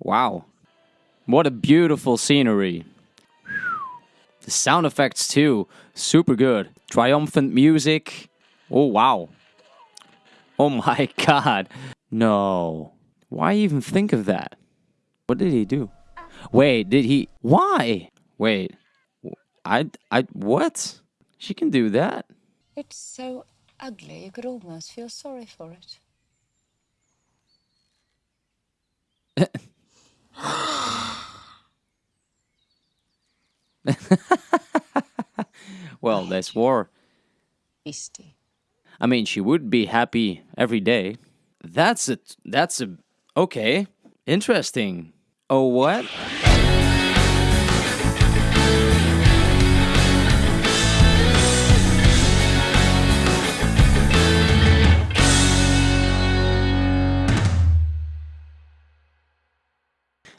Wow. What a beautiful scenery. The sound effects too, super good. Triumphant music. Oh wow. Oh my god. No. Why even think of that? What did he do? Wait, did he Why? Wait. I I what? She can do that? It's so ugly you could almost feel sorry for it. well, that's war. I mean, she would be happy every day. That's a that's a okay. Interesting. Oh what?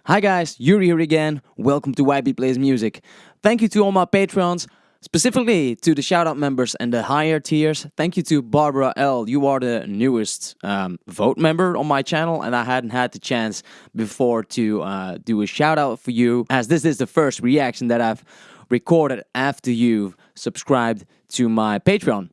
Hi guys, Yuri here again. Welcome to YB Plays Music. Thank you to all my patrons, specifically to the shoutout members and the higher tiers. Thank you to Barbara L. You are the newest um, vote member on my channel, and I hadn't had the chance before to uh, do a shout out for you, as this is the first reaction that I've recorded after you've subscribed to my Patreon.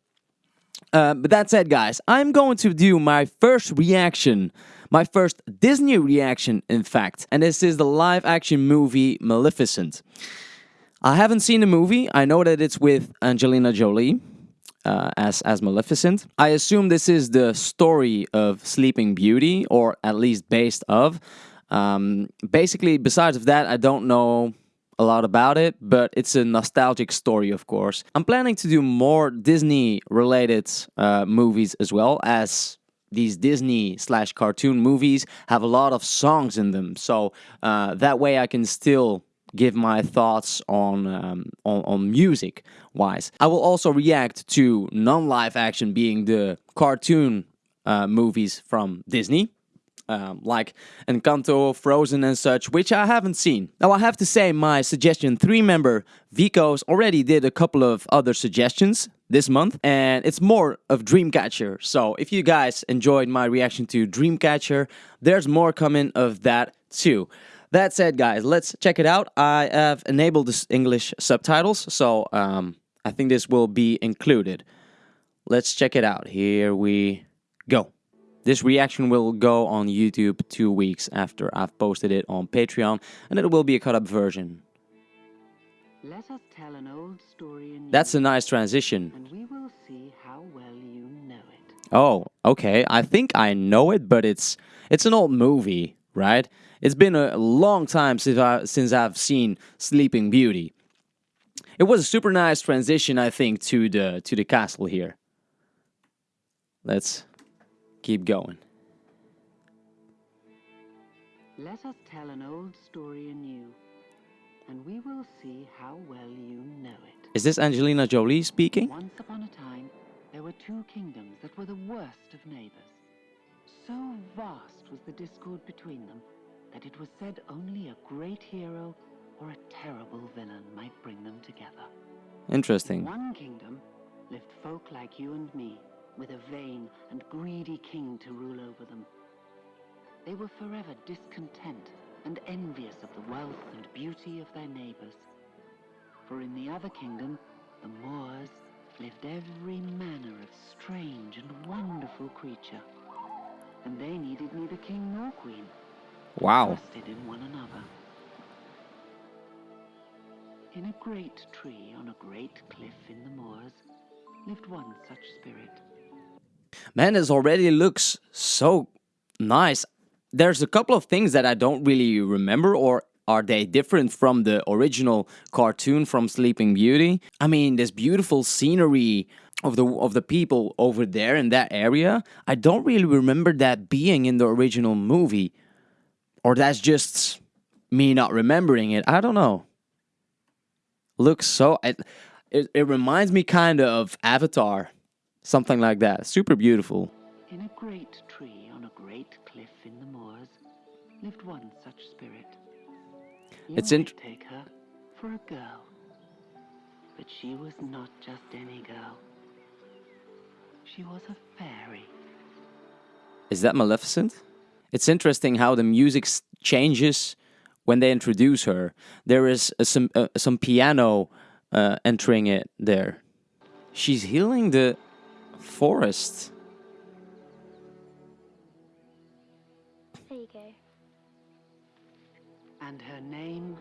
Uh, but that said, guys, I'm going to do my first reaction my first Disney reaction, in fact, and this is the live action movie Maleficent. I haven't seen the movie. I know that it's with Angelina Jolie uh, as as Maleficent. I assume this is the story of Sleeping Beauty, or at least based of. Um, basically, besides of that, I don't know a lot about it, but it's a nostalgic story, of course. I'm planning to do more Disney related uh, movies as well as these Disney slash cartoon movies have a lot of songs in them. So uh, that way I can still give my thoughts on, um, on, on music wise. I will also react to non-live action being the cartoon uh, movies from Disney um, like Encanto, Frozen and such, which I haven't seen. Now I have to say my suggestion 3 member Vicos already did a couple of other suggestions this month and it's more of Dreamcatcher. So if you guys enjoyed my reaction to Dreamcatcher, there's more coming of that too. That said guys, let's check it out. I have enabled the English subtitles, so um, I think this will be included. Let's check it out. Here we go. This reaction will go on YouTube two weeks after I've posted it on Patreon, and it will be a cut up version. That's a nice transition. And we will see how well you know it. Oh, okay. I think I know it, but it's it's an old movie, right? It's been a long time since I since I've seen Sleeping Beauty. It was a super nice transition, I think, to the to the castle here. Let's Keep going. Let us tell an old story anew, and we will see how well you know it. Is this Angelina Jolie speaking? Once upon a time, there were two kingdoms that were the worst of neighbors. So vast was the discord between them that it was said only a great hero or a terrible villain might bring them together. Interesting. In one kingdom lived folk like you and me, with a vain and greedy king to rule over them. They were forever discontent and envious of the wealth and beauty of their neighbors. For in the other kingdom, the Moors, lived every manner of strange and wonderful creature. And they needed neither king nor queen. Wow. Trusted in one another. In a great tree on a great cliff in the moors lived one such spirit. Man, this already looks so nice. There's a couple of things that I don't really remember or are they different from the original cartoon from Sleeping Beauty? I mean, this beautiful scenery of the of the people over there in that area. I don't really remember that being in the original movie. Or that's just me not remembering it. I don't know. Looks so it it, it reminds me kind of Avatar. Something like that. Super beautiful. In a great tree lived one such spirit. You it's in take her for a girl. But she was not just any girl. She was a fairy. Is that Maleficent? It's interesting how the music changes when they introduce her. There is uh, some uh, some piano uh, entering it there. She's healing the forest. Name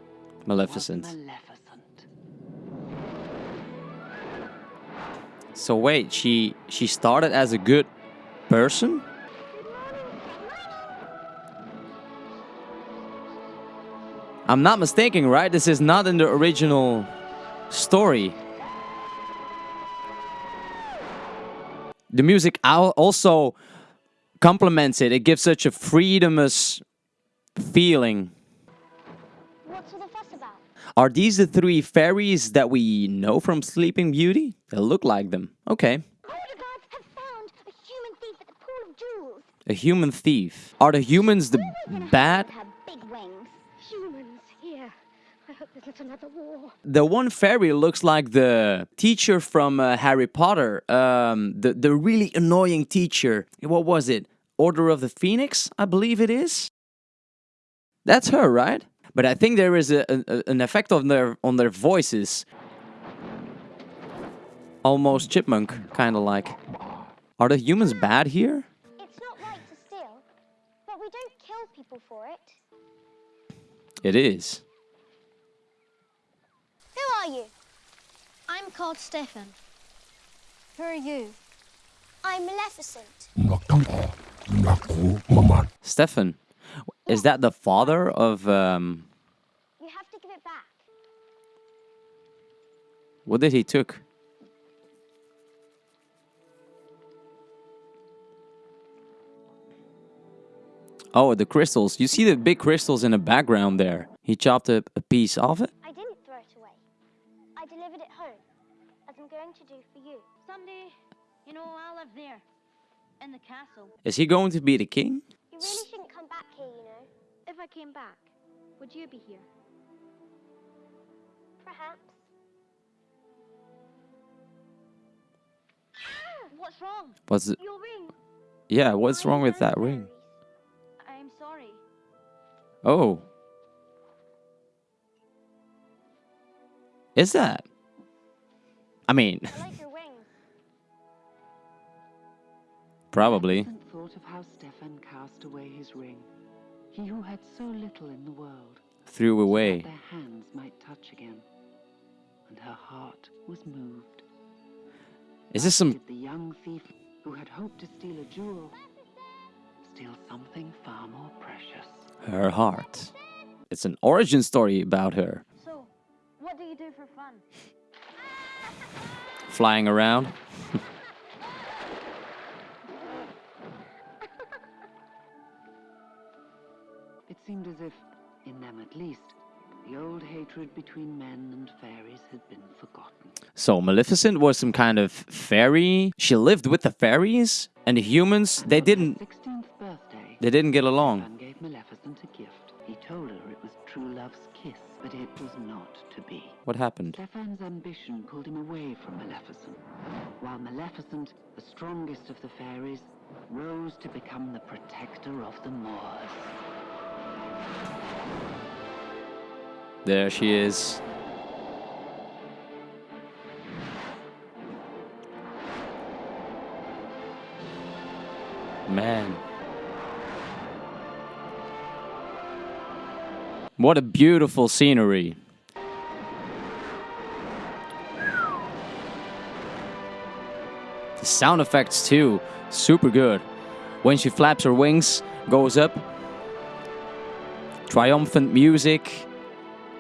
Maleficent. Maleficent. So wait, she she started as a good person? I'm not mistaken, right? This is not in the original story. The music also complements it. It gives such a freedomous feeling. Are these the three fairies that we know from Sleeping Beauty? They look like them. Okay. Older guards have found a human thief at the Pool of Jewels. A human thief. Are the humans the bad? Big wings. Humans here. I hope there's not another war. The one fairy looks like the teacher from uh, Harry Potter. Um, the the really annoying teacher. What was it? Order of the Phoenix, I believe it is. That's her, right? But I think there is a, a- an effect on their on their voices. Almost chipmunk, kind of like. Are the humans bad here? It's not right to steal, but we don't kill people for it. It is. Who are you? I'm called Stefan. Who are you? I'm Maleficent. Stefan, is that the father of um? You have to give it back. What did he took? Oh, the crystals. You see the big crystals in the background there. He chopped up a piece of it. I didn't throw it away. I delivered it home, as I'm going to do for you. Someday, you know, I'll live there, in the castle. Is he going to be the king? You really shouldn't come back here, you know. If I came back, would you be here? Perhaps. Ah! What's wrong? What's it? Your ring. Yeah, what's I wrong with know that ring? I'm sorry. Oh. Is that? I mean, I like your wings. probably. Maleficent thought of how Stefan cast away his ring. He who had so little in the world, Threw away. that their hands might touch again. And her heart was moved. Is this some the young thief who had hoped to steal a jewel steal something far more precious? her heart? It's an origin story about her. So, what do you do for fun? Flying around. seemed as if, in them at least, the old hatred between men and fairies had been forgotten. So Maleficent was some kind of fairy. She lived with the fairies and the humans. They didn't. birthday, They didn't get along. Gave Maleficent a gift. He told her it was true love's kiss, but it was not to be. What happened? Stefan's ambition pulled him away from Maleficent, while Maleficent, the strongest of the fairies, rose to become the protector of the Moors. There she is. Man. What a beautiful scenery. The sound effects too, super good. When she flaps her wings, goes up. Triumphant music,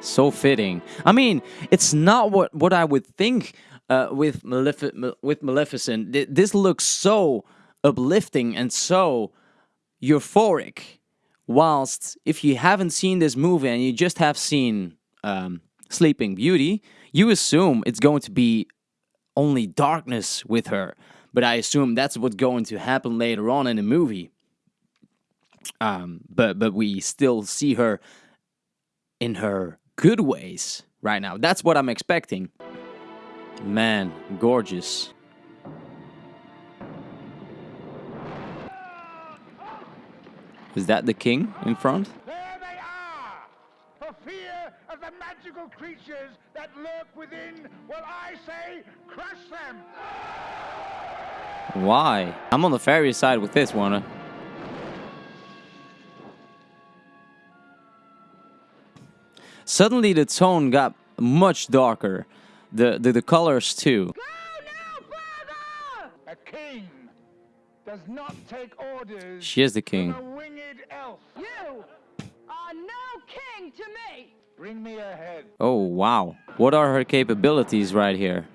so fitting. I mean, it's not what what I would think uh, with with Maleficent. This looks so uplifting and so euphoric. Whilst if you haven't seen this movie and you just have seen um, Sleeping Beauty, you assume it's going to be only darkness with her. But I assume that's what's going to happen later on in the movie. Um, but but we still see her in her good ways right now. That's what I'm expecting. Man, gorgeous. Is that the king in front? There they are! For fear of the magical creatures that lurk within, well, I say, crush them! Why? I'm on the fairy side with this one. Suddenly the tone got much darker. The, the, the colors too. A king does not take orders She is the king. from a winged elf. You are no king to me! Bring me a head. Oh wow. What are her capabilities right here?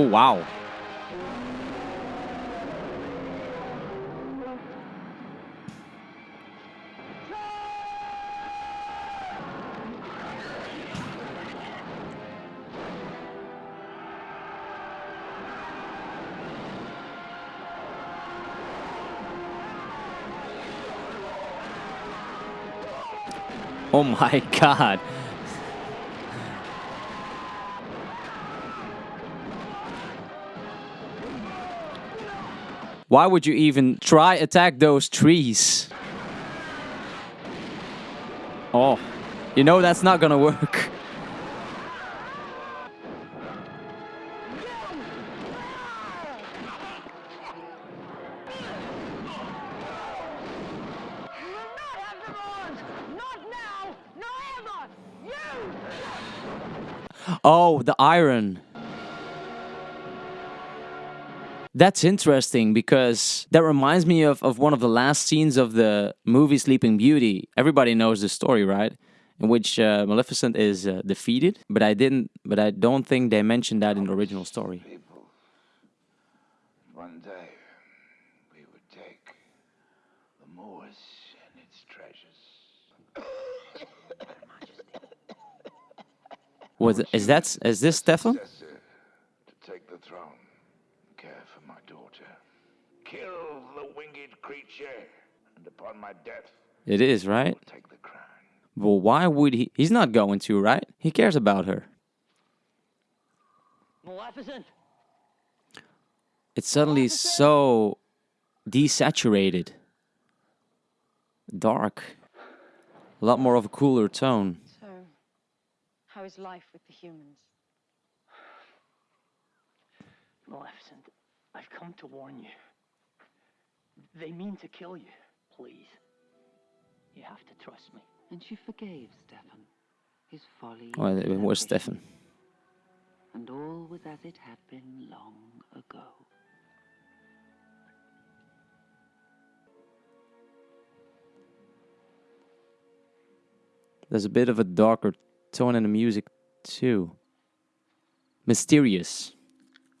Oh wow. Oh my god. Why would you even try attack those trees? Oh, you know that's not gonna work. You will not have them on! Not now! Nor ever! You! Oh, the iron. That's interesting because that reminds me of, of one of the last scenes of the movie Sleeping Beauty. Everybody knows the story, right? In which uh, Maleficent is uh, defeated, but I didn't. But I don't think they mentioned that in the original story. People, one day we would take the moors and its treasures. Was is that is this Stefan? Successor to take the throne, care for my daughter, kill the winged creature, and upon my death, It is right. take the crown. Well, why would he? He's not going to, right? He cares about her. Maleficent! It's suddenly so desaturated, dark, a lot more of a cooler tone. So, how is life with the humans? Maleficent, I've come to warn you. They mean to kill you. Please. You have to trust me. And she forgave Stefan, his folly. Well, and it was. Stefan. And all was as it had been long ago. There's a bit of a darker tone in the music too. Mysterious,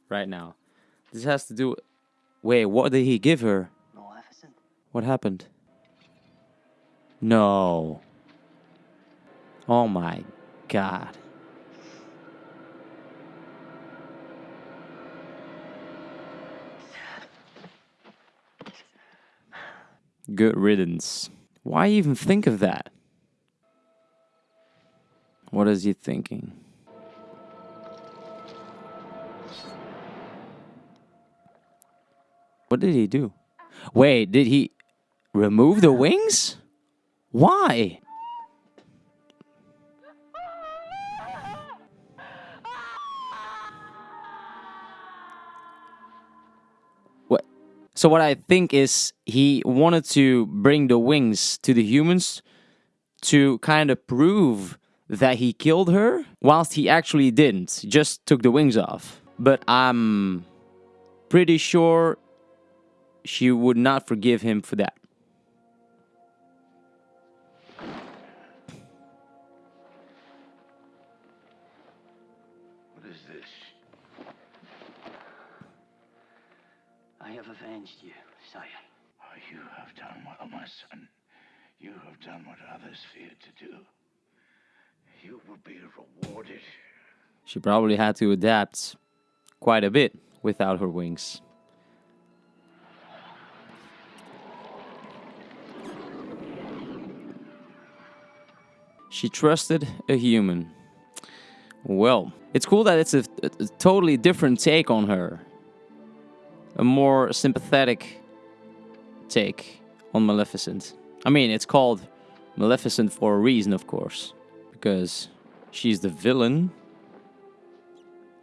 right now. This has to do. Wait, what did he give her? Maleficent? What happened? No. Oh my god. Good riddance. Why even think of that? What is he thinking? What did he do? Wait, did he remove the wings? Why? What? So what I think is he wanted to bring the wings to the humans to kind of prove that he killed her, whilst he actually didn't. Just took the wings off. But I'm pretty sure she would not forgive him for that. What is this? I have avenged you, sire. Oh, you have done well, my son. You have done what others feared to do. You will be rewarded. She probably had to adapt quite a bit without her wings. She trusted a human. Well, it's cool that it's a, a- totally different take on her. A more sympathetic take on Maleficent. I mean, it's called Maleficent for a reason, of course, because she's the villain.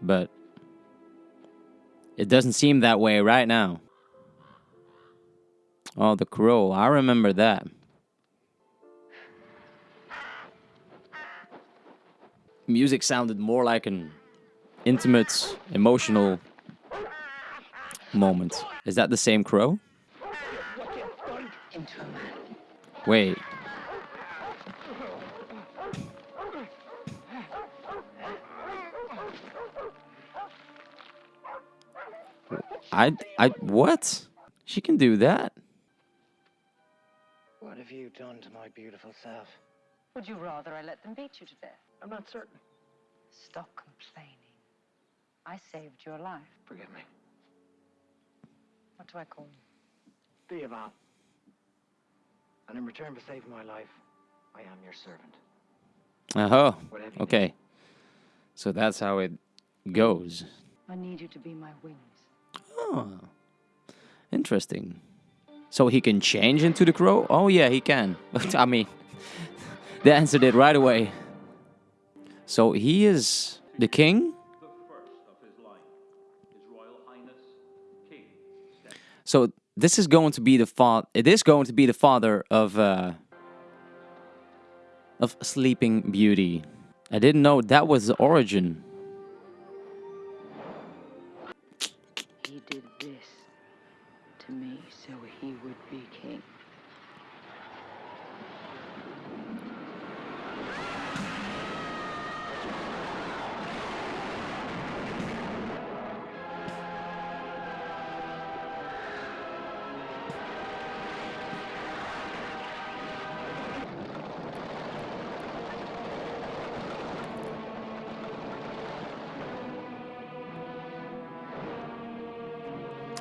But it doesn't seem that way right now. Oh, the crow. I remember that. Music sounded more like an intimate, emotional moment. Is that the same crow? Into a man. Wait. I, I, what? She can do that? What have you done to my beautiful self? Would you rather I let them beat you to death? I'm not certain. Stop complaining. I saved your life. Forgive me. What do I call you? Diaval. And in return for saving my life, I am your servant. Uh huh. you okay. So that's how it goes. I need you to be my wings. Oh, interesting. So he can change into the crow? Oh yeah, he can. I mean, they answered it right away. So he is the king? So this is going to be the father. It is going to be the father of uh, of Sleeping Beauty. I didn't know that was the origin.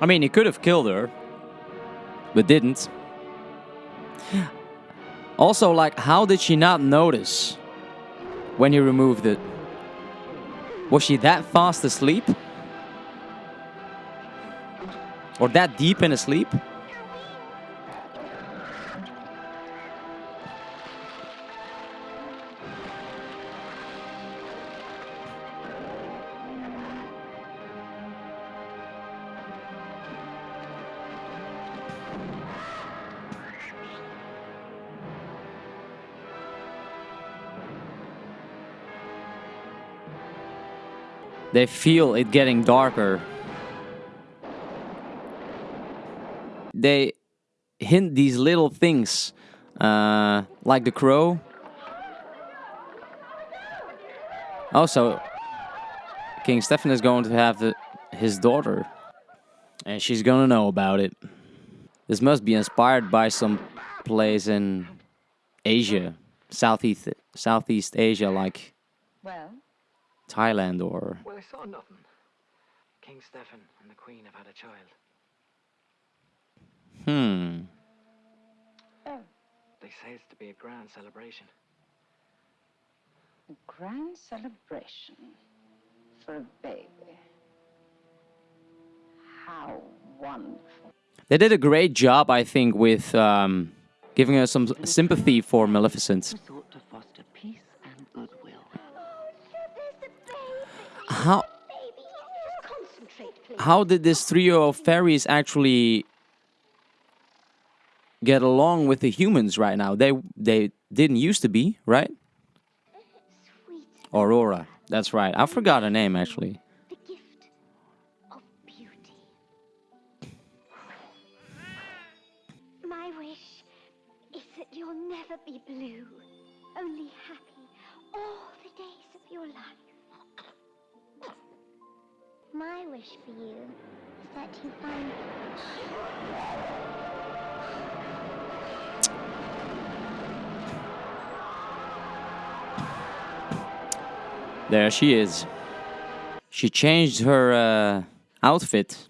I mean, he could have killed her, but didn't. Also, like, how did she not notice when he removed it? Was she that fast asleep? Or that deep in a sleep? They feel it getting darker. They hint these little things, uh, like the crow. Also, King Stefan is going to have the, his daughter, and she's gonna know about it. This must be inspired by some place in Asia, Southeast Southeast Asia, like Well, Thailand or Well, I saw nothing. King Stefan and the Queen have had a child. hmm. oh, They say it's to be a grand celebration. a grand celebration for a baby. How wonderful. They did a great job, I think, with um, giving us some sympathy for Maleficent. How how did this trio of fairies actually get along with the humans right now? They they didn't used to be, right? Aurora, that's right. I forgot her name actually. the gift of beauty. My wish is that you'll never be blue, only happy My wish for you is that you find There she is. She changed her uh, outfit.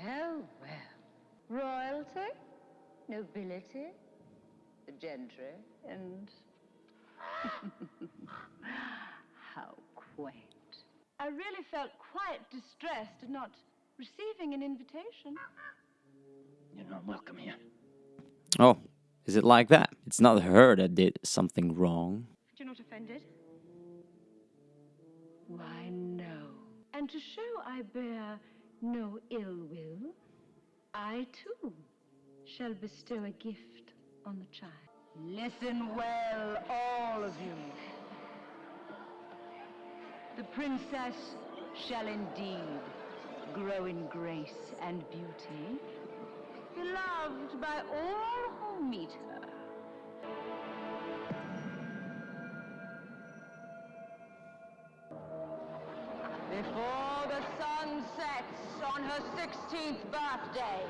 Well, royalty, nobility, the gentry, and. How quaint. I really felt quite distressed at not receiving an invitation. You're not welcome here. Oh, is it like that? It's not her that did something wrong. You're not offended? Why, no. And to show I bear no ill will, I too shall bestow a gift on the child. Listen well, all of you. The princess shall indeed grow in grace and beauty, beloved by all who meet her. Before the sun sets on her 16th birthday,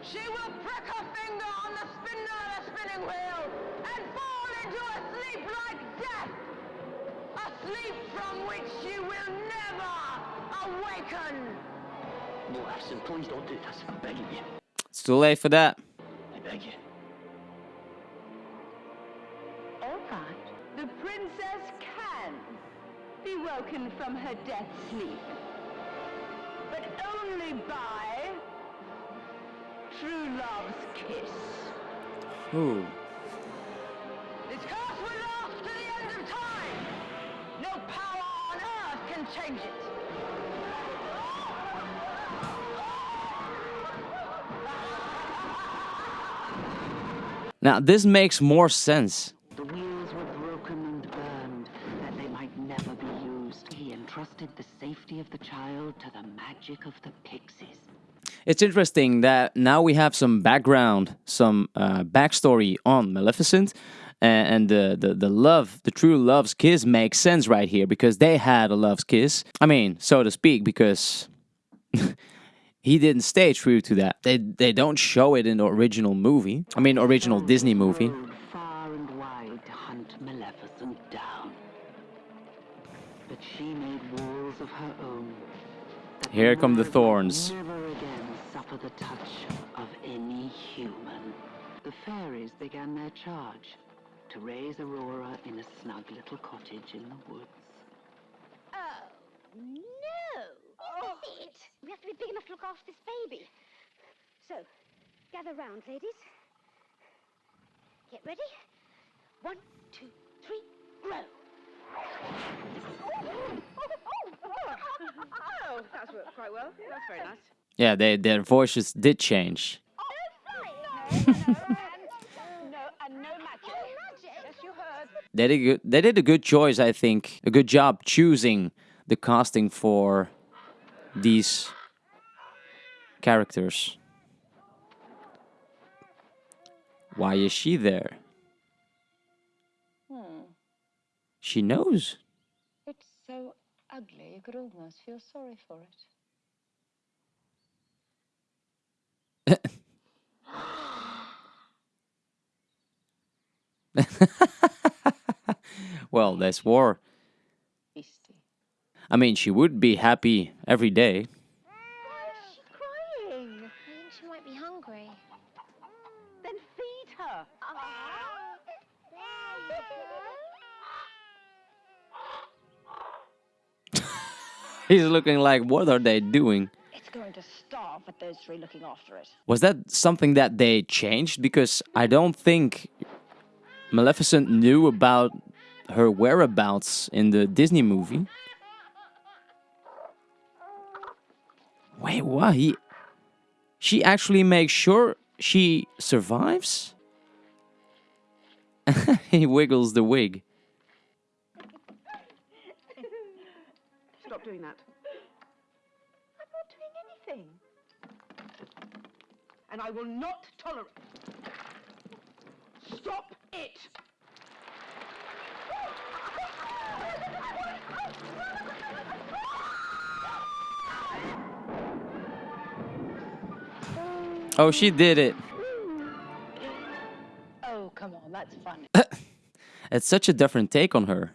she will prick her finger on the spindle of the spinning wheel and fall into a sleep like death. A sleep from which she will never awaken. No, Maleficent, please don't do this. I'm begging you. It's too late for that. I beg you. Be woken from her death sleep. But only by true love's kiss. Ooh. This curse will last to the end of time. No power on earth can change it. Now, this makes more sense. It's interesting that now we have some background, some uh, backstory on Maleficent, and the, the the love, the true love's kiss makes sense right here because they had a love's kiss. I mean, so to speak, because he didn't stay true to that. They they don't show it in the original movie. I mean, original Disney movie. Far and wide to hunt Maleficent down. But she made walls of her own. Here come the thorns. Began their charge to raise Aurora in a snug little cottage in the woods. Oh, no! This oh. is it! We have to be big enough to look after this baby. So, gather round, ladies. Get ready. One, two, three, grow! Oh, that's worked quite well. That's very nice. Yeah, they their voices did change. Oh, No, and no magic. Yes, you heard. They did good, they did a good choice, I think. A good job choosing the casting for these characters. Why is she there? Hmm. She knows. It's so ugly, you could almost feel sorry for it. Well, that's war. I mean, she would be happy every day. Why is she crying? I think she might be hungry. Then feed her. He's looking like, what are they doing? It's going to starve with those three looking after it. Was that something that they changed? Because I don't think Maleficent knew about her whereabouts in the Disney movie. Wait, what? He, she actually makes sure she survives? he wiggles the wig. Stop doing that. I'm not doing anything. And I will not tolerate. Stop it! Oh, she did it. Oh, come on, that's funny. It's such a different take on her.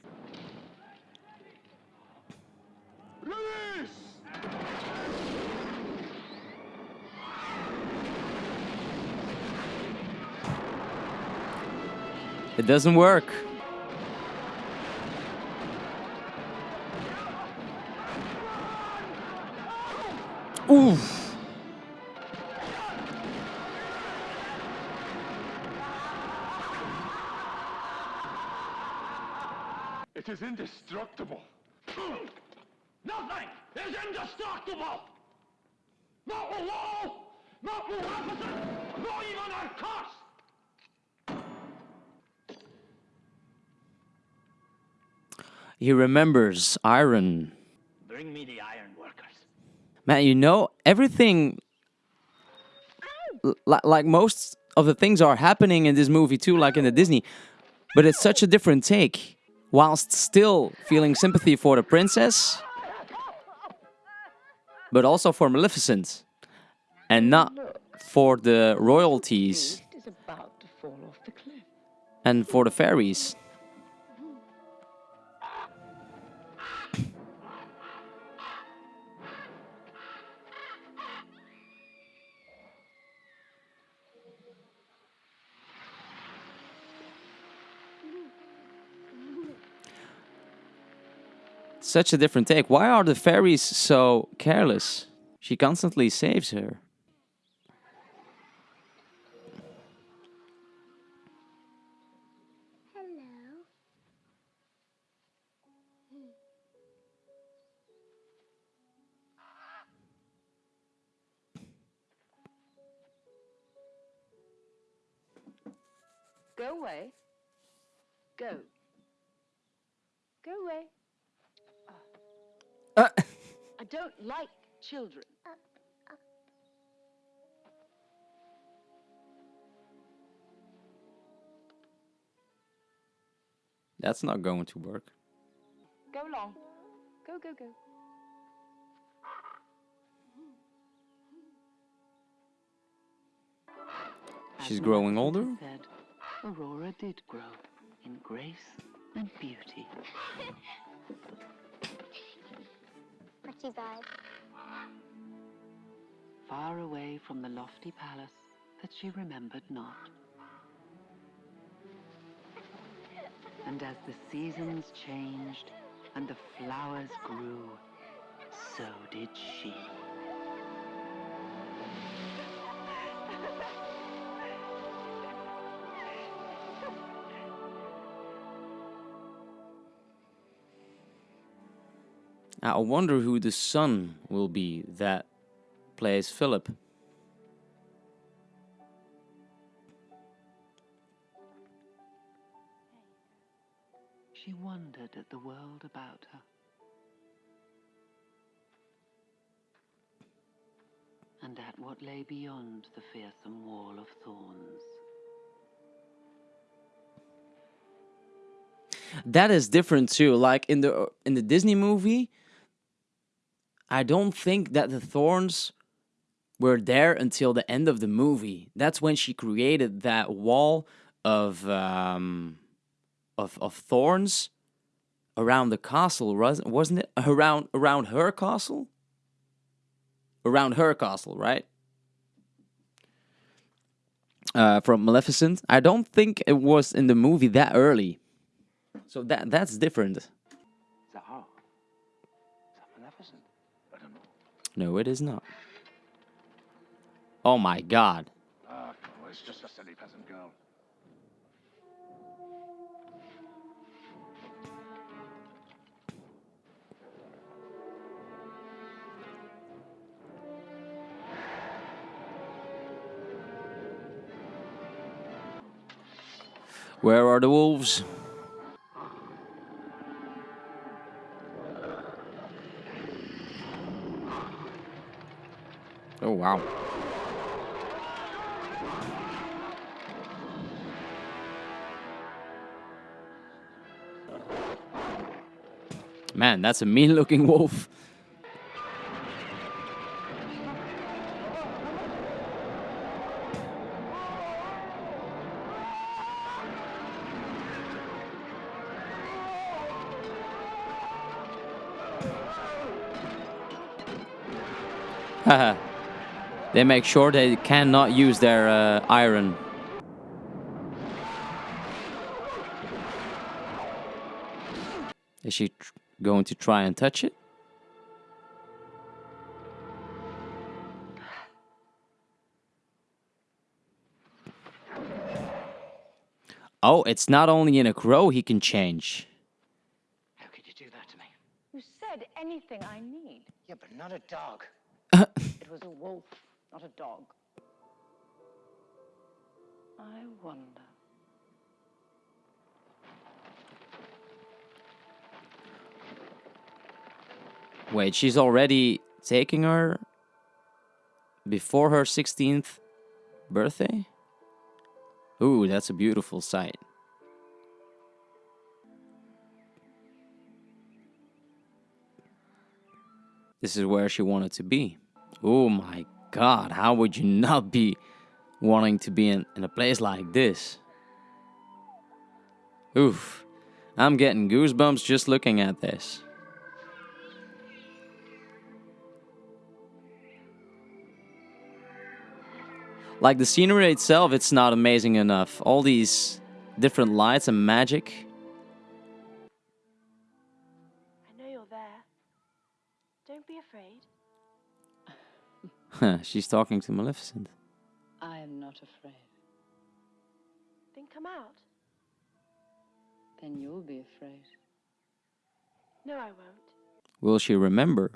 It doesn't work. He remembers Iron. Bring me the iron workers. Man, you know, everything. Like most of the things are happening in this movie too, like in the Disney. But it's such a different take. Whilst still feeling sympathy for the princess, but also for Maleficent. And not for the royalties It is about to fall off the cliff. and for the fairies. Such a different take. Why are the fairies so careless? She constantly saves her. I don't like children. that's not going to work. Go along. Go, go, go. She's growing older? Said, Aurora did grow in grace and beauty. Far away from the lofty palace that she remembered not. And as the seasons changed and the flowers grew, so did she. I wonder who the son will be that plays Philip. She wondered at the world about her. And at what lay beyond the fearsome wall of thorns. That is different too. Like in the in the Disney movie, I don't think that the thorns were there until the end of the movie. That's when she created that wall of um, of of thorns around the castle, wasn't it? Around around her castle. Around her castle, right? Uh, from Maleficent. I don't think it was in the movie that early. So that that's different. No, it is not. Oh my god. Ah, it's just a silly peasant girl. Where are the wolves? Oh wow. Man, that's a mean looking wolf. Make sure they cannot use their uh, iron. Is she tr- going to try and touch it? Oh, it's not only in a crow he can change. How could you do that to me? You said anything I need. Yeah, but not a dog. It was a wolf, not a dog. I wonder. Wait, she's already taking her before her 16th birthday? Ooh, that's a beautiful sight. This is where she wanted to be. Oh my god, how would you not be wanting to be in, in a place like this? Oof, I'm getting goosebumps just looking at this. Like the scenery itself, it's not amazing enough. All these different lights and magic. She's talking to Maleficent. I am not afraid. Then come out. Then you'll be afraid. No, I won't. Will she remember?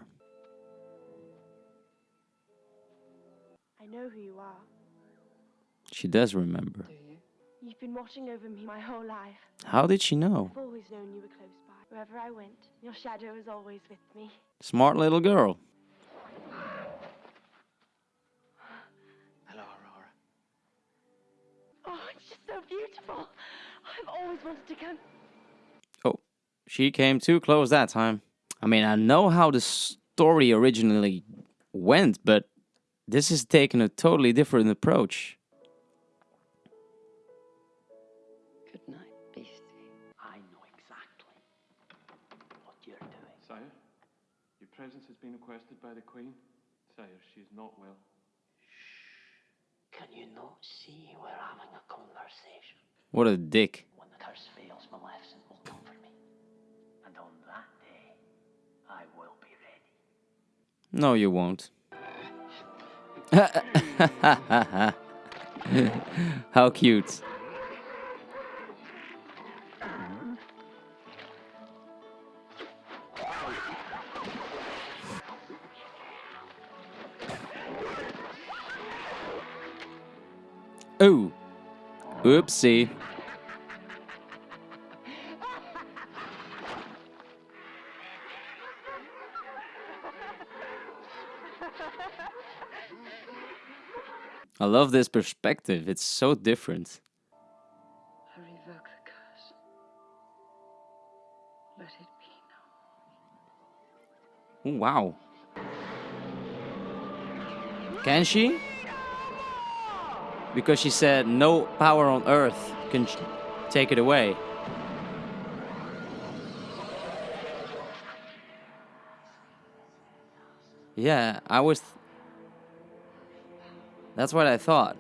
I know who you are. She does remember. Do you? You've been watching over me my whole life. How did she know? I've always known you were close by. Wherever I went, your shadow was always with me. Smart little girl. So beautiful. I've always wanted to come. Oh, she came too close that time. I mean, I know how the story originally went, but this is taking a totally different approach. Good night, beastie. I know exactly what you're doing. Sire, your presence has been requested by the Queen. Sire, she is not well. Can you not see we're having a conversation? What a dick. When the curse fails, Maleficent will comfort me. And on that day, I will be ready. No, you won't. How cute. Oh. Oopsie. I love this perspective. It's so different. I revoke the curse. Let it be no wow. Can she? Because she said no power on earth can take it away. Yeah, I was. That's what I thought.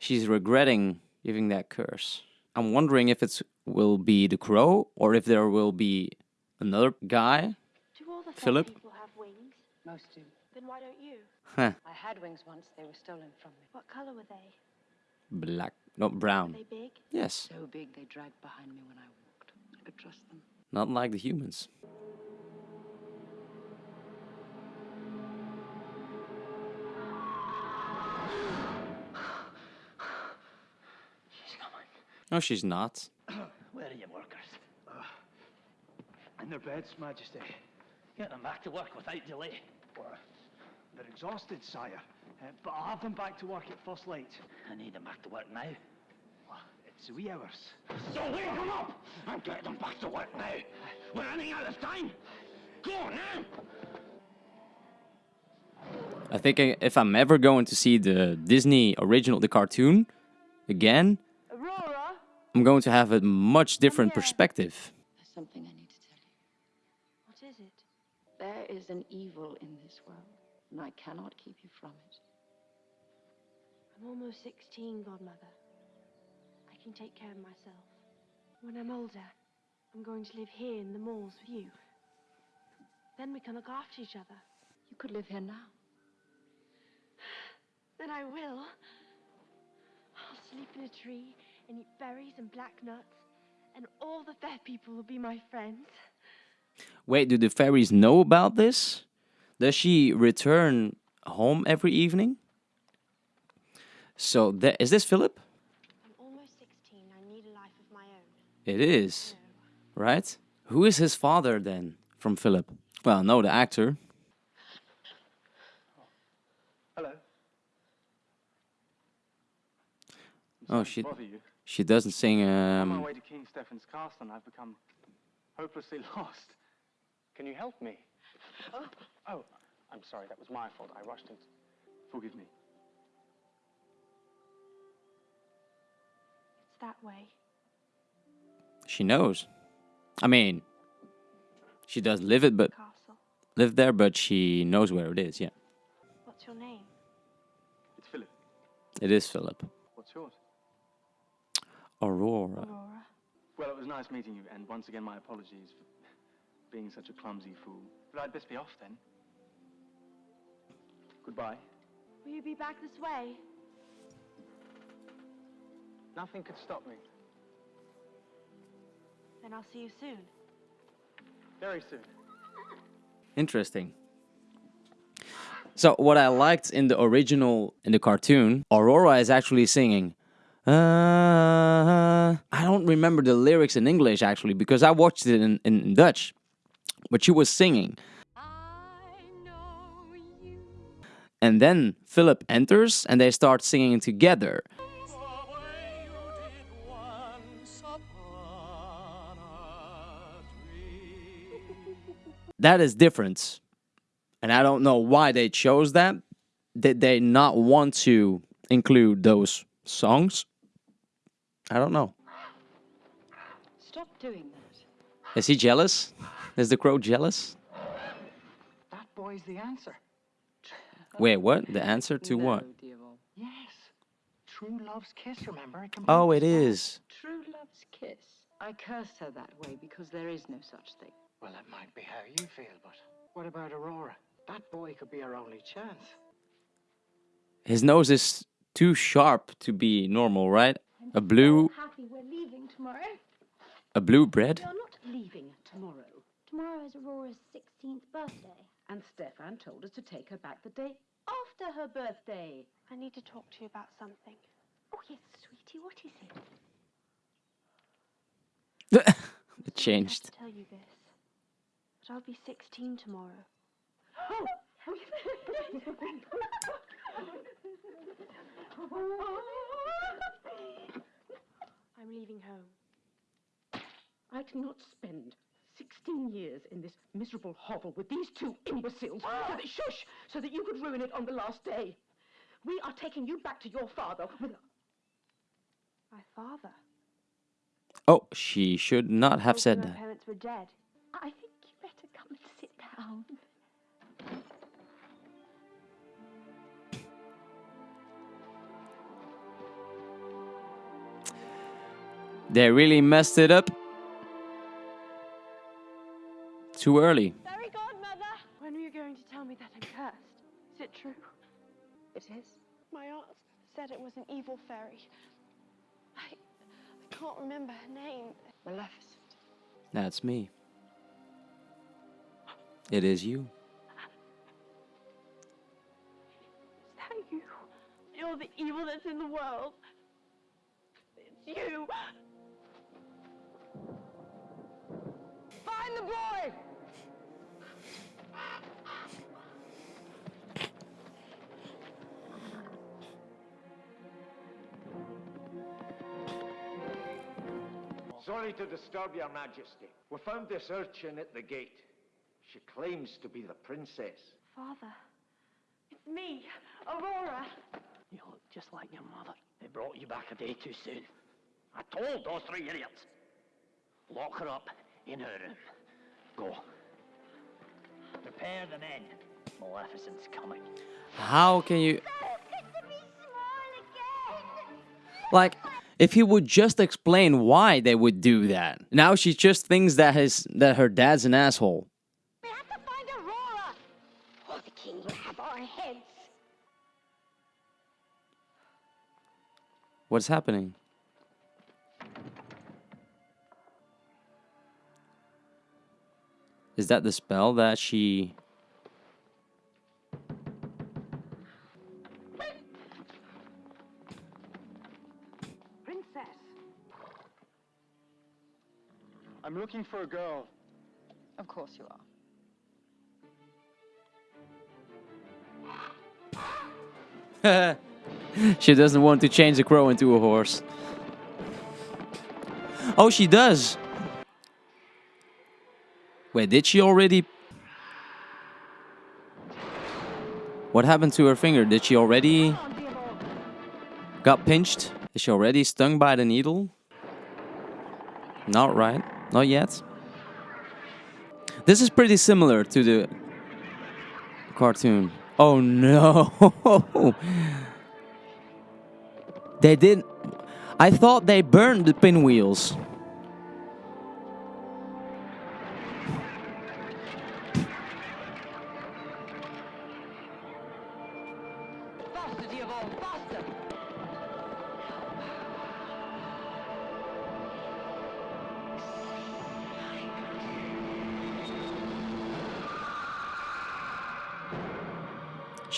She's regretting giving that curse. I'm wondering if it will be the crow or if there will be another guy. Do all the Philip? Philip? people have wings? Most do. Then why don't you? Huh. I had wings once, they were stolen from me. What color were they? Black, not brown. Were brown. they big? Yes, So big they dragged behind me when I walked. I could trust them. not like the humans. She's coming. No, she's not. Where are your workers? Ah, in their beds, Majesty. Get them back to work without delay. They're exhausted, sire. Uh, but I'll have them back to work at first light. I need them back to work now. It's the wee hours. So wake them up and get them back to work now. We're running out of time. Go on now. I think if I'm ever going to see the Disney original, the cartoon, again, Aurora? I'm going to have a much different perspective. There's something I need to tell you. What is it? There is an evil in this world, and I cannot keep you from it. I'm almost 16, Godmother. I can take care of myself. When I'm older, I'm going to live here in the moors with you. Then we can look after each other. You could live here now. Then I will. I'll sleep in a tree and eat berries and black nuts, and all the fair people will be my friends. Wait, do the fairies know about this? Does she return home every evening? So, th- is this Philip? I'm almost 16. I need a life of my own. It is. Right? Who is his father then from Philip? Well, no, the actor. Hello. Oh, she she doesn't sing. On my Um, way to King Stefan's Castle, and I've become hopelessly lost. Can you help me? Oh, oh, I'm sorry. That was my fault. I rushed into. Forgive me. It's that way. she knows. I mean, she does live it, but Castle. live there, but she knows where it is. Yeah, What's your name? It's Philip. it is Philip. What's yours? Aurora. Aurora. Well, it was nice meeting you, and once again, my apologies for being such a clumsy fool. But I'd best be off then. Goodbye. Will you be back this way? Nothing could stop me. Then I'll see you soon. Very soon. Interesting. So what I liked in the original in the cartoon, Aurora is actually singing. Uh, I don't remember the lyrics in English actually because I watched it in, in Dutch, but she was singing. And then Philip enters and they start singing together. That is different. And I don't know why they chose that. Did they not want to include those songs? I don't know. Stop doing that. Is he jealous? Is the crow jealous? That boy's the answer. Wait, what? The answer to what? Yes. True love's kiss, remember? It Oh, it is. True love's kiss. I cursed her that way because there is no such thing. Well, that might be how you feel, but what about Aurora? That boy could be her only chance. His nose is too sharp to be normal, right? A blue, Happy we're leaving tomorrow. a blue bread. You're not leaving tomorrow. Tomorrow is Aurora's 16th birthday. And Stefan told us to take her back the day after her birthday. I need to talk to you about something. Oh, yes, sweetie, what is it? it changed. I have changed. to tell you this, but I'll be 16 tomorrow. Oh, I'm leaving home. I cannot spend 16 years in this miserable hovel with these two imbeciles so that, shush, so that you could ruin it on the last day. We are taking you back to your father with My father. Oh, she should not have Told me said my that. parents were dead. I think you better come and sit down. They really messed it up. Too early. Fairy godmother! When were you going to tell me that I'm cursed? Is it true? It is. My aunt said it was an evil fairy. I, I can't remember her name. Maleficent. That's me. It is you. Is that you? You're the evil that's in the world. It's you. Find the boy! Sorry to disturb your majesty. We found this urchin at the gate. She claims to be the princess. Father, it's me, Aurora. You look just like your mother. They brought you back a day too soon. I told those three idiots. Lock her up in her room. Go. Prepare the men. Maleficent's coming. How can you like if he would just explain why they would do that. Now she just thinks that his that her dad's an asshole. We have to find Aurora, or the king will have our heads. What's happening? Is that the spell that she Princess. I'm looking for a girl. Of course you are. she doesn't want to change a crow into a horse. Oh, she does. Wait, did she already? What happened to her finger? Did she already got pinched? Is she already stung by the needle? Not right. Not yet. This is pretty similar to the cartoon. Oh no. they didn't. I thought they burned the pinwheels.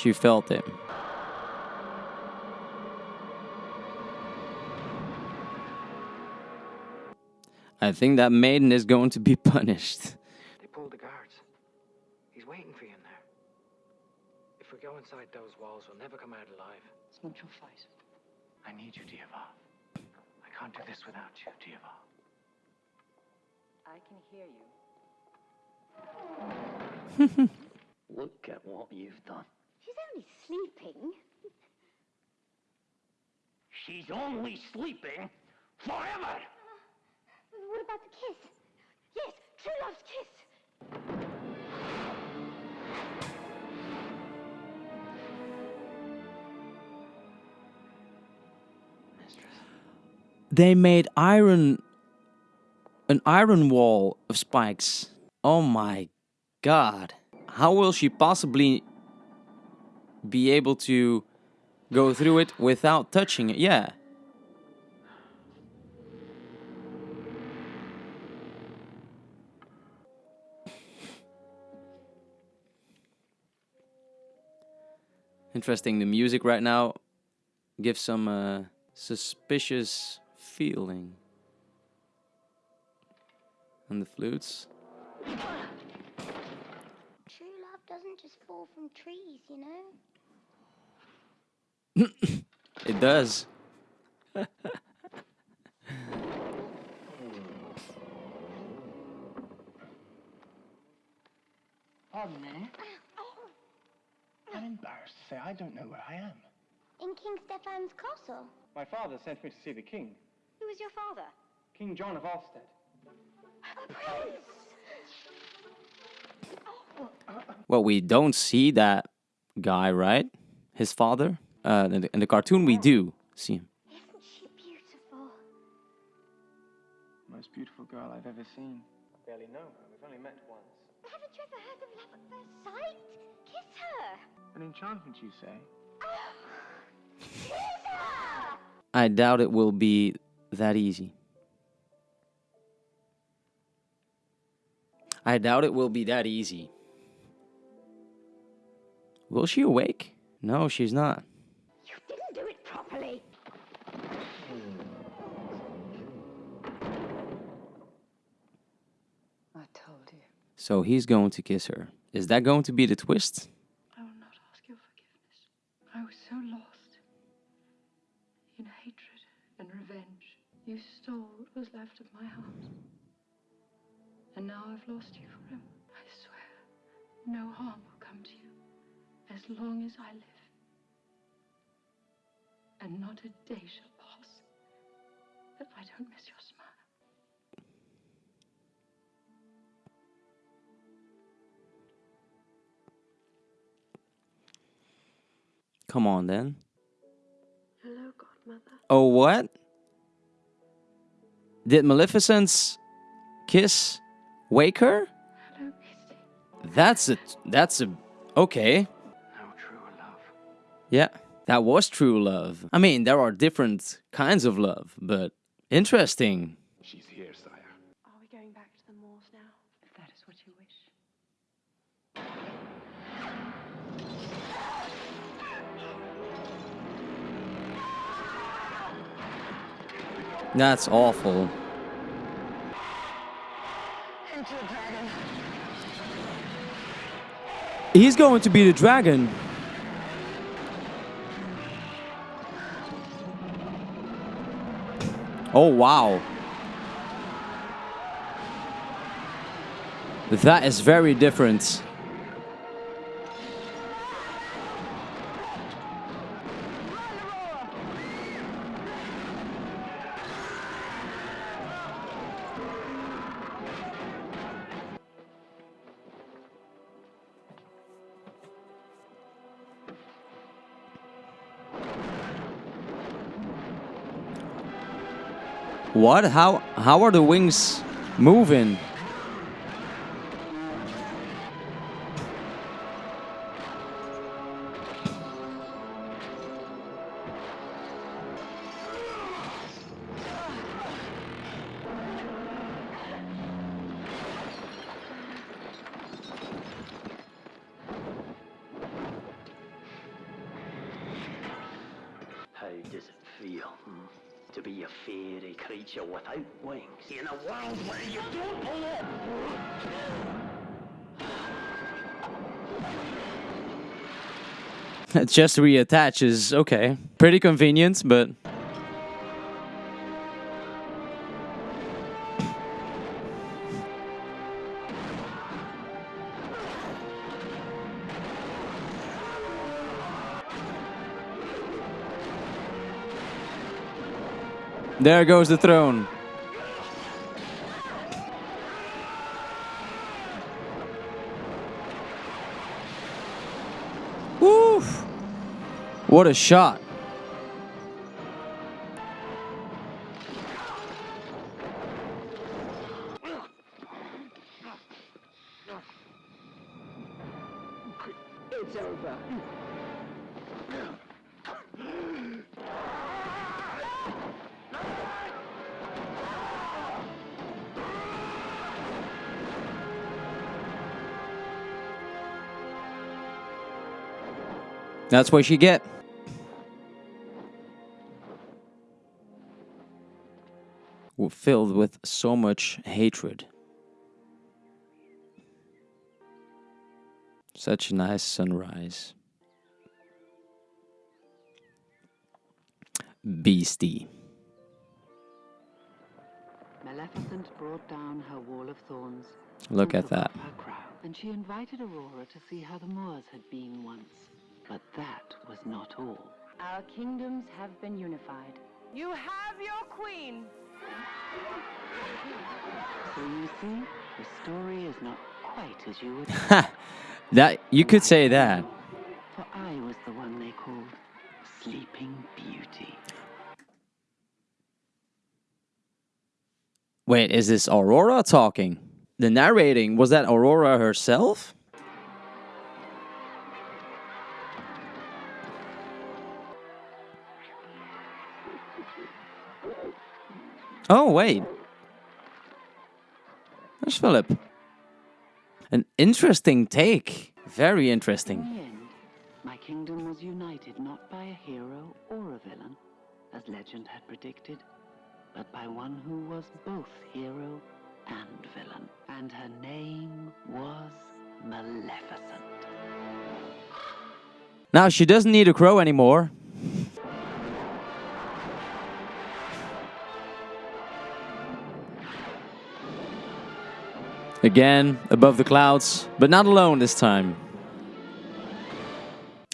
She felt it. I think that maiden is going to be punished. They pulled the guards. He's waiting for you in there. If we go inside those walls, we'll never come out alive. It's not your fight. I need you, Diaval. I can't do this without you, Diaval. I can hear you. Look at what you've done. She's only sleeping. She's only sleeping forever. Uh, what about the kiss? Yes, true love's kiss. They made iron an iron wall of spikes. Oh my god. How will she possibly be able to go through it without touching it? Yeah. Interesting. The music right now gives some uh, suspicious feeling. And the flutes. True love doesn't just fall from trees, you know? It does. Pardon me. I'm embarrassed to say I don't know where I am. In King Stefan's castle. My father sent me to see the king, Who is your father? King John of Ulstead. Prince! Well, we don't see that guy, right? His father. Uh, in, the, in the cartoon, we do see him. Isn't she beautiful? Most beautiful girl I've ever seen. I barely know her. We've only met once. Haven't you ever heard of love at first sight? Kiss her! An enchantment, you say? Kiss her! I doubt it will be that easy. I doubt it will be that easy. Will she awake? No, she's not. So he's going to kiss her. Is that going to be the twist? I will not ask your forgiveness. I was so lost in hatred and revenge. You stole what was left of my heart. And now I've lost you forever. I swear no harm will come to you as long as I live. And not a day shall pass that I don't miss your Come on then. Hello, Godmother. Oh, what? Did Maleficent's kiss wake her? That's a that's a okay. Yeah, that was true love. I mean, there are different kinds of love, but interesting. She's here, That's awful. He's going to be the dragon. Oh, wow. That is very different. What? How how are the wings moving? Just reattaches. Okay. Pretty convenient, but There goes the throne. What a shot. That's what you get. Filled with so much hatred. Such a nice sunrise. Beastie. Maleficent brought down her wall of thorns. Look at that. off Her crown, and she invited Aurora to see how the Moors had been once. But that was not all. Our kingdoms have been unified. You have your queen. So you see, the story is not quite as you would Ha! That you could say that. For I was the one they called Sleeping Beauty. Wait, is this Aurora talking? The narrating was that Aurora herself? Oh, wait. There's Philip. An interesting take. Very In interesting. the end, my kingdom was united not by a hero or a villain, as legend had predicted, but by one who was both hero and villain. And her name was Maleficent. Now she doesn't need a crow anymore. Again, above the clouds, but not alone this time.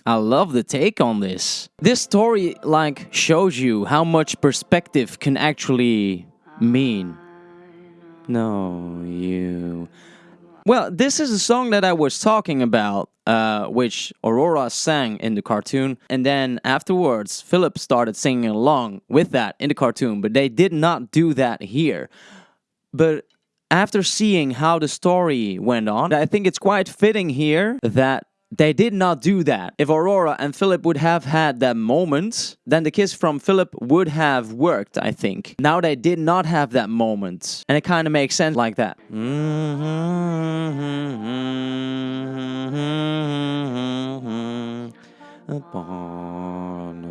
I love the take on this. This story like shows you how much perspective can actually mean. No, you. Well, this is a song that I was talking about, uh, which Aurora sang in the cartoon, and then afterwards, Philip started singing along with that in the cartoon, but they did not do that here. But after seeing how the story went on, I think it's quite fitting here that they did not do that. If Aurora and Philip would have had that moment, then the kiss from Philip would have worked, I think. Now they did not have that moment. And it kind of makes sense like that. Mm-hmm. Upon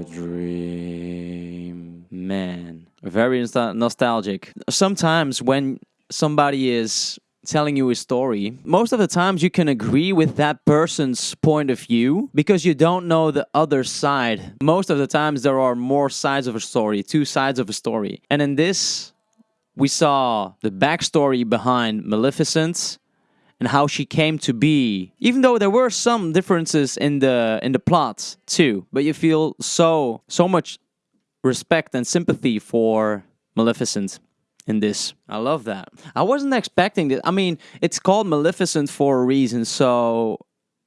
a dream. Man, very nostalgic. Sometimes when somebody is telling you a story, most of the times you can agree with that person's point of view because you don't know the other side. Most of the times there are more sides of a story, two sides of a story. And in this, we saw the backstory behind Maleficent and how she came to be. Even though there were some differences in the in the plot too, but you feel so so much respect and sympathy for Maleficent in this. I love that. I wasn't expecting this. I mean, it's called Maleficent for a reason, so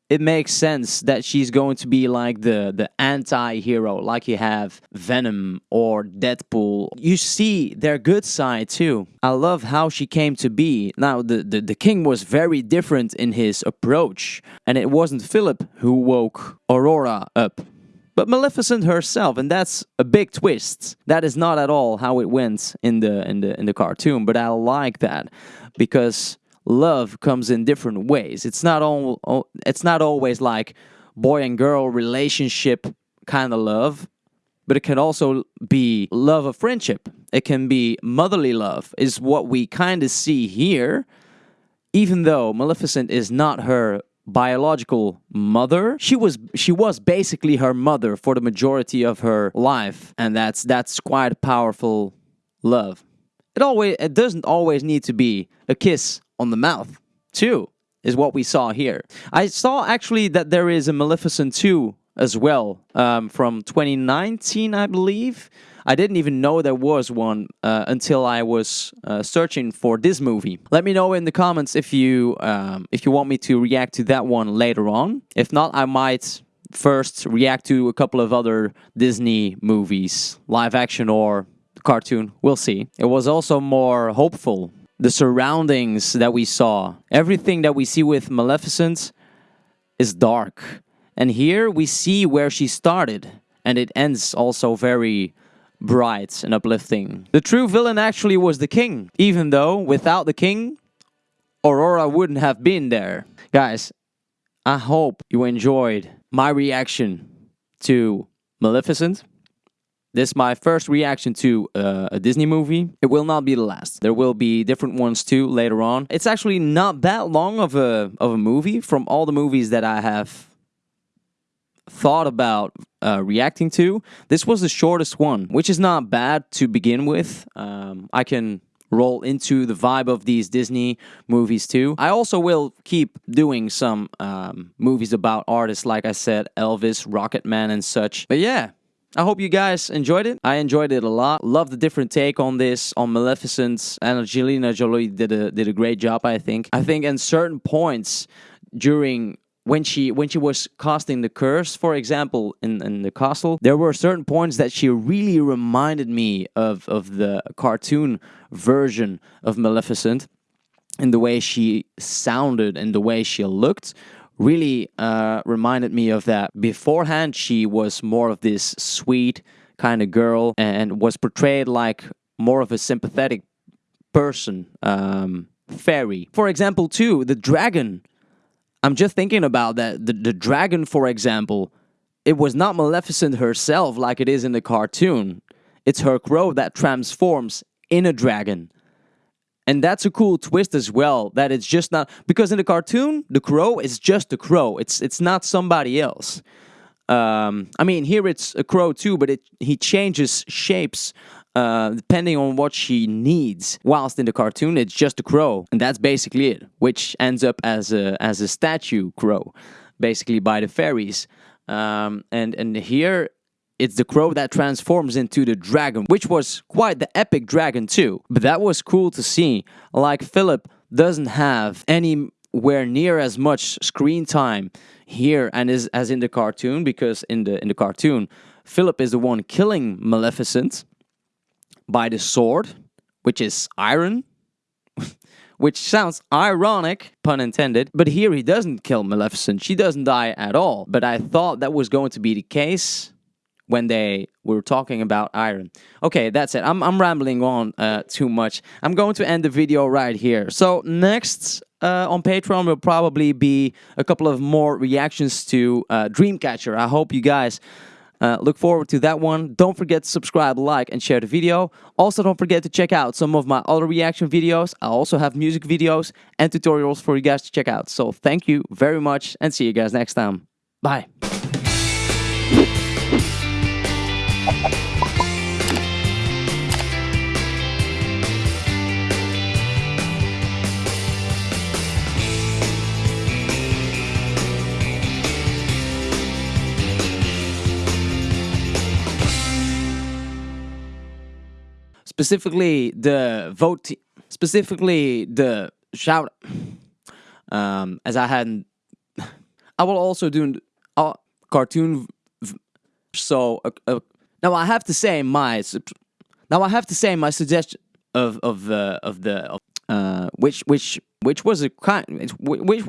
it makes sense that she's going to be like the the anti-hero like you have Venom or Deadpool. You see their good side too. I love how she came to be. Now the, the, the king was very different in his approach and it wasn't Philip who woke Aurora up but Maleficent herself, and that's a big twist. That is not at all how it went in the in the in the cartoon, but I like that because love comes in different ways. It's not all it's not always like boy and girl relationship kind of love, but it can also be love of friendship. It can be motherly love is what we kind of see here. Even though Maleficent is not her biological mother. She was she was basically her mother for the majority of her life and that's that's quite powerful love. It always it doesn't always need to be a kiss on the mouth too is what we saw here. I saw actually that there is a maleficent 2 as well um, from 2019 i believe I didn't even know there was one uh, until I was uh, searching for this movie. Let me know in the comments if you um, if you want me to react to that one later on. If not, I might first react to a couple of other Disney movies, live action or cartoon. We'll see. It was also more hopeful. The surroundings that we saw, everything that we see with Maleficent is dark. And here we see where she started. And it ends also very bright and uplifting. The true villain actually was the king, even though without the king, Aurora wouldn't have been there. Guys, I hope you enjoyed my reaction to Maleficent. This is my first reaction to uh, a Disney movie. It will not be the last. There will be different ones too later on. It's actually not that long of a of a movie from all the movies that I have thought about uh, reacting to. This was the shortest one, which is not bad to begin with. Um, I can roll into the vibe of these Disney movies too. I also will keep doing some um, movies about artists, like I said, Elvis, Rocketman, and such. But yeah. I hope you guys enjoyed it. I enjoyed it a lot. Love the different take on this, on Maleficent. And Angelina Jolie did a did a great job, I think. I think in certain points during when she when she was casting the curse, for example, in, in the castle, there were certain points that she really reminded me of of the cartoon version of Maleficent, in the way she sounded and the way she looked. Really uh, reminded me of that. Beforehand, she was more of this sweet kind of girl and was portrayed like more of a sympathetic person, um, fairy. For example, too, the dragon I'm just thinking about that. The, the dragon, for example, it was not Maleficent herself like it is in the cartoon. It's her crow that transforms in a dragon. And that's a cool twist as well, that it's just not because in the cartoon, the crow is just a crow. It's it's not somebody else. Um, I mean, here it's a crow too, but it he changes shapes uh, depending on what she needs. Whilst in the cartoon, it's just a crow, and that's basically it, which ends up as a as a statue crow, basically by the fairies. Um, and and here it's the crow that transforms into the dragon, which was quite the epic dragon too. But that was cool to see. Like Philip doesn't have anywhere near as much screen time here and is as in the cartoon because in the in the cartoon Philip is the one killing Maleficent by the sword, which is iron, which sounds ironic, pun intended. But here he doesn't kill Maleficent. She doesn't die at all. But I thought that was going to be the case when they were talking about iron. Okay, that's it. I'm, I'm rambling on uh, too much. I'm going to end the video right here. So next uh, on Patreon will probably be a couple of more reactions to uh, Dreamcatcher. I hope you guys uh, look forward to that one. Don't forget to subscribe, like, and share the video. Also, don't forget to check out some of my other reaction videos. I also have music videos and tutorials for you guys to check out. So thank you very much and see you guys next time. Bye. Specifically the vote, specifically the shout. Um, as I hadn't, I will also do a cartoon. So uh, uh, now I have to say my now I have to say my suggestion of of uh, of the of, uh which which which was a kind which